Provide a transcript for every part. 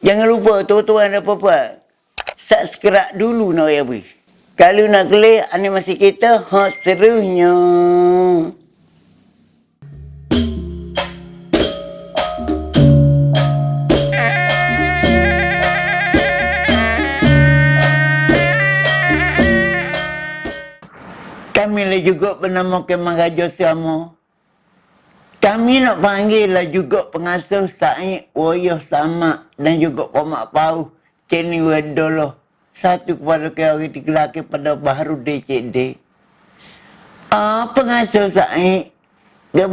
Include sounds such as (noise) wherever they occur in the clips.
Jangan lupa tuan-tuan dan puan-puan. Subscribe dulu nak ya bui. Kalau nak kelih animasi kita, hot serunya. Kami juga bernama Kemah Raja Siamo. Kami nak panggil lah juga pengasuh Said Woyoh Sama dan juga Pomak Pau Ceni Wedolo. Satu kepada kau laki pada baru DCD. Ah, pengasuh Said. Dia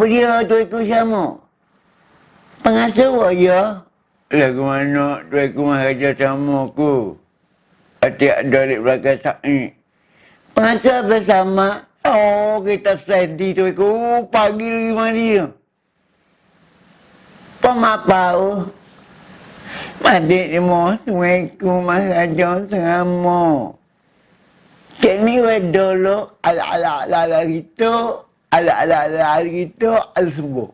tu ikut sama. Pengasuh Woyoh. Lagu mana tu ikut Maharaja Sama ku. Adik ada di belakang Said. Pengasuh bersama. Oh, kita sedih tu ikut. Pagi lagi mana dia pemapau. Madik ni mo, tuweku masajo sengamo. Kini wedolo, ala ala ala ala gitu, ala ala ala ala gitu, ala sembuh.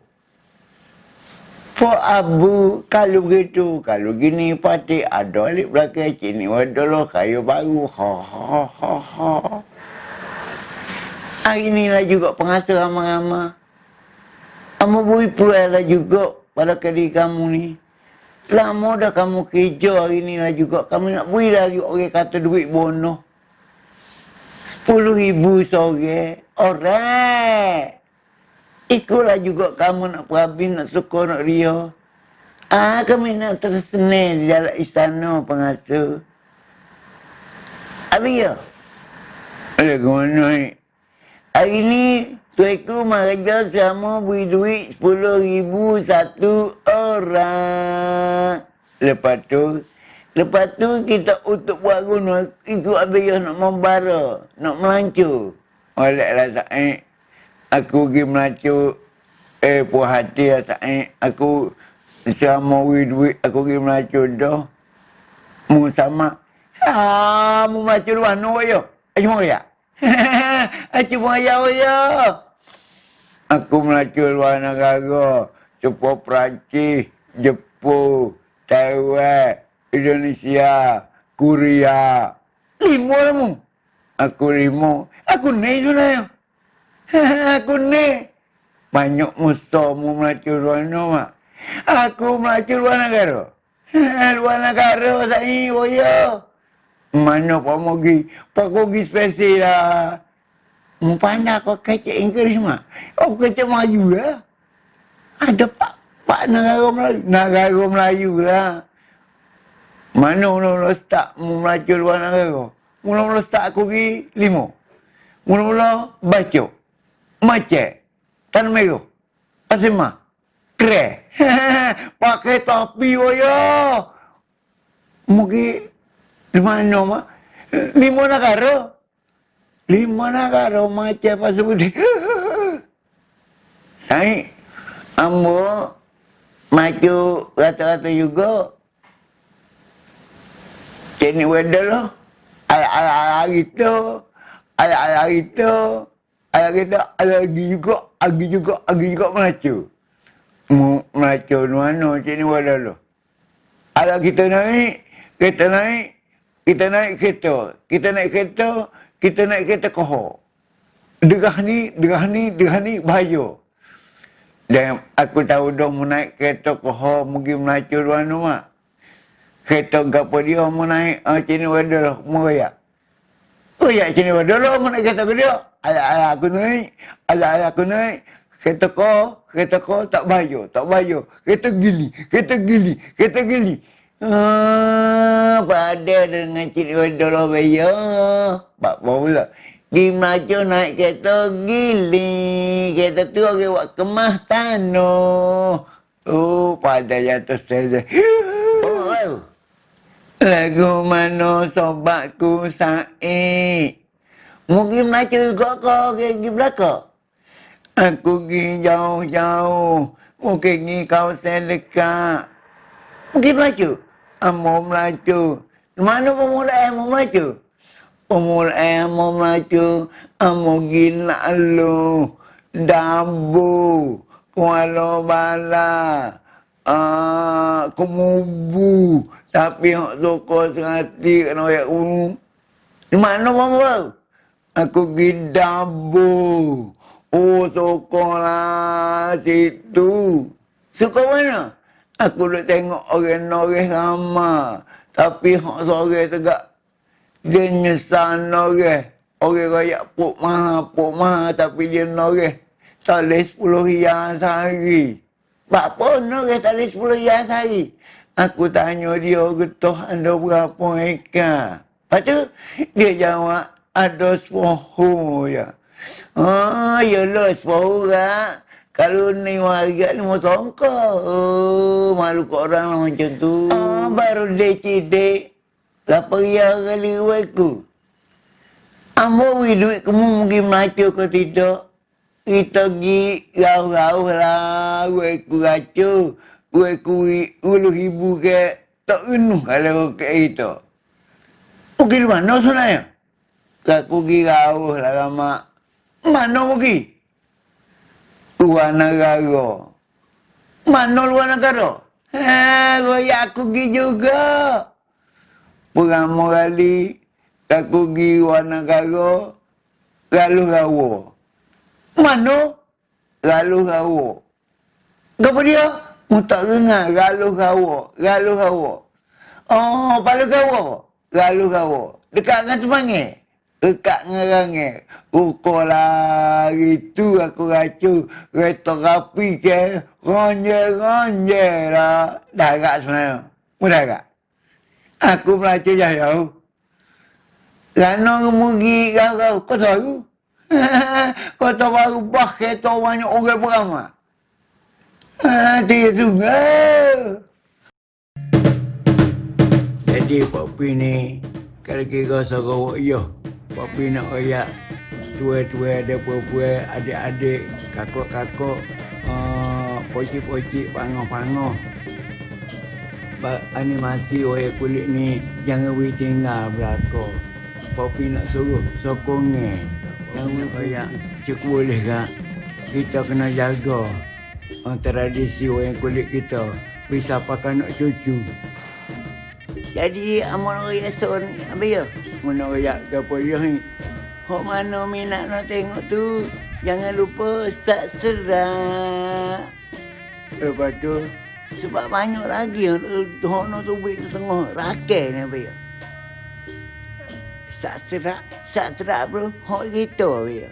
Po abu, kalau begitu, kalau gini pati ada alik belakang, kini wedolo kayu baru, ha ha ha ha. Hari inilah juga pengasuh ramah-ramah. Amo bui puluh juga pada kali kamu ni. Lama dah kamu kerja hari ni lah juga. Kamu nak beri lah juga orang kata duit bono. Sepuluh ribu sore. Orang. Ikutlah juga kamu nak perhabis, nak suka, nak ria. Ah, kami nak tersenil di dalam istana pengasuh. Habis ya? Ada ke mana ni? Hari ni Tuiku meraja sama beri duit sepuluh ribu satu orang. Lepas tu, lepas tu kita untuk buat guna, ikut abis nak membara, nak melancur. Olehlah Sa'id, aku pergi melancur, eh puas hati lah Sa'id, aku sama beri duit, aku pergi melancur dah. Mu sama, ha, mu melancur luar, no cuma ya. (laughs) Cuma ya, ya. Aku melacur luar negara. Sepo Perancis, Jepun, Taiwan, Indonesia, Korea. Lima lah mu. Aku lima. Aku ni sebenarnya. (laughs) aku ni. Banyak musuh mu melacur luar negara. Aku melacur (laughs) luar negara. luar negara saya, oh ya. Mana Pak Mogi? Pak Mogi spesial lah. Mumpana kau kecek Inggeris mah. Oh kecek Melayu lah. Ada pak pak negara Melayu. Negara Melayu lah. Mana mula-mula start melacur luar negara? Mula-mula start aku pergi lima. Mula-mula baca. Macet. Tan merah. Asimah. Kre. (laughs) Pakai topi waya. Mungkin di mana mah? Lima negara. Lima negara macam apa sebut Saya ambo maju rata-rata juga. Cini wedel lah. Ala-ala gitu. Ala-ala gitu. Ala kita ala lagi juga, lagi juga, lagi juga melaju. Melaju mana cini wedel lah. Ala kita naik, kita naik, kita naik kereta. Kita naik kereta, kita naik kereta kohor. Derah ni, derah ni, derah ni bahaya. Dan aku tahu dah mau naik kereta kohor mungkin melacur luar rumah. Kereta gapa dia mau naik, uh, sini wadah lah, mau raya. Oh ya, sini wadah lah, mau naik kereta ke dia. Ayah-ayah aku naik, ayah-ayah aku naik. Kereta kau, kereta kau tak bahaya, tak bahaya. Kereta gili, kereta gili, kereta gili. Ah, pada dengan cik wadah bahaya. Pak pula. Di Melayu naik kereta gili. Kereta tu orang buat kemah tanah. Oh, pada jatuh saya. Oh, Lagu mana sobatku Said? Mungkin Melayu juga kau pergi belakang. Aku pergi jauh-jauh. Mungkin pergi kawasan dekat. Mungkin Melayu. Amo Melayu. Mana pemula Amo Melayu? umur emo maju amo gila lu dabu kualo bala ah kemubu tapi hok soko sengati kena ayat unu. Di mana bang Aku pergi dabu. Oh soko lah situ. Suka mana? Aku duk tengok orang-orang ramah. Tapi hok sore tegak. Dia nyesal orang. Orang raya puk maha, puk maha. Tapi dia noreh. Tak boleh sepuluh yang sehari. Pun noreh tak boleh sepuluh yang sehari. Aku tanya dia, getah anda berapa ekar? Lepas tu, dia jawab, ada sepuhu ya. Yalah sepuhu lah. Kalau ni warga ni mau songkok. Oh, malu kok orang lah macam tu. Ah, baru dia cidik. Lapa ria kali aku. Ambo beri duit kamu mungkin melacur ke tidak. Kita pergi rauh-rauh lah. Aku racur. Aku ulu ibu ke. Tak penuh kalau ke itu. Pergi mana sebenarnya? Aku pergi rauh lah lama. Mana pergi? Luar negara. Mana luar negara? Ha, royak aku pergi juga. Pertama kali, aku pergi luar negara, lalu rawa. Mana? Lalu rawa. Apa dia? Tak dengar, lalu rawa, lalu rawa. Oh, palu rawa, lalu rawa. Dekat dengan semangat dekat ngerangi. Ukur lah itu aku racu. Kereta rapi ke. Ronje-ronje lah. Darat sebenarnya. Mudah tak? Aku melacu jauh. Kerana kemugi kau. Kau tahu? (laughs) Kau tahu baru bah kereta banyak orang beramah. Ah, dia. Jadi Pak ni kalau kira seorang Papi nak royak tua-tua ada puan-puan, adik-adik, kakak-kakak, uh, pocik-pocik, pangoh-pangoh. Animasi wayar kulit ni jangan boleh tinggal belakang. Papi nak suruh sokongnya. Yang boleh royak cukup boleh tak? Kita kena jaga uh, tradisi wayar kulit kita. Bisa pakai nak cucu. Jadi amun raya son apa ya? Mun raya gapo ya ni? Hok mana minat nak tengok tu? Jangan lupa subscribe. Lepas tu sebab banyak lagi hok no tu buat tengah rakel ni apa ya? Subscribe, subscribe bro. Hok gitu apa ya?